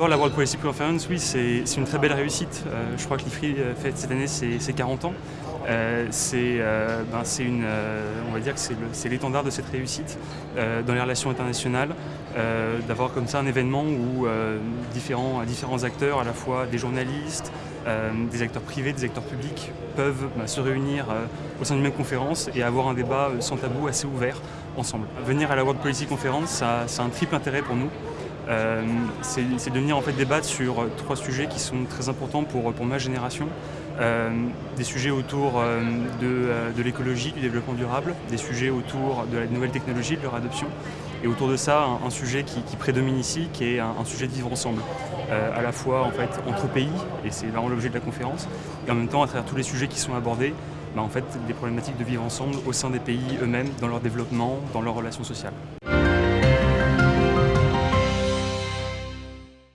La World Policy Conference, oui, c'est une très belle réussite. Euh, je crois que l'IFRI euh, fête cette année ses, 40 ans. Euh, ben, c'est une, on va dire que c'est l'étendard de cette réussite dans les relations internationales, d'avoir comme ça un événement où différents, différents acteurs, à la fois des journalistes, des acteurs privés, des acteurs publics, peuvent ben, se réunir au sein d'une même conférence et avoir un débat sans tabou assez ouvert ensemble. Venir à la World Policy Conference, ça, ça a un triple intérêt pour nous. Euh, c'est de venir en fait débattre sur trois sujets qui sont très importants pour, pour ma génération. Euh, des sujets autour euh, de, l'écologie, du développement durable, des sujets autour de la nouvelle technologie, de leur adoption, et autour de ça, un, sujet qui, prédomine ici, qui est un, sujet de vivre ensemble, à la fois en fait entre pays, et c'est vraiment l'objet de la conférence, et en même temps à travers tous les sujets qui sont abordés, bah, en fait, des problématiques de vivre ensemble au sein des pays eux-mêmes, dans leur développement, dans leurs relations sociales.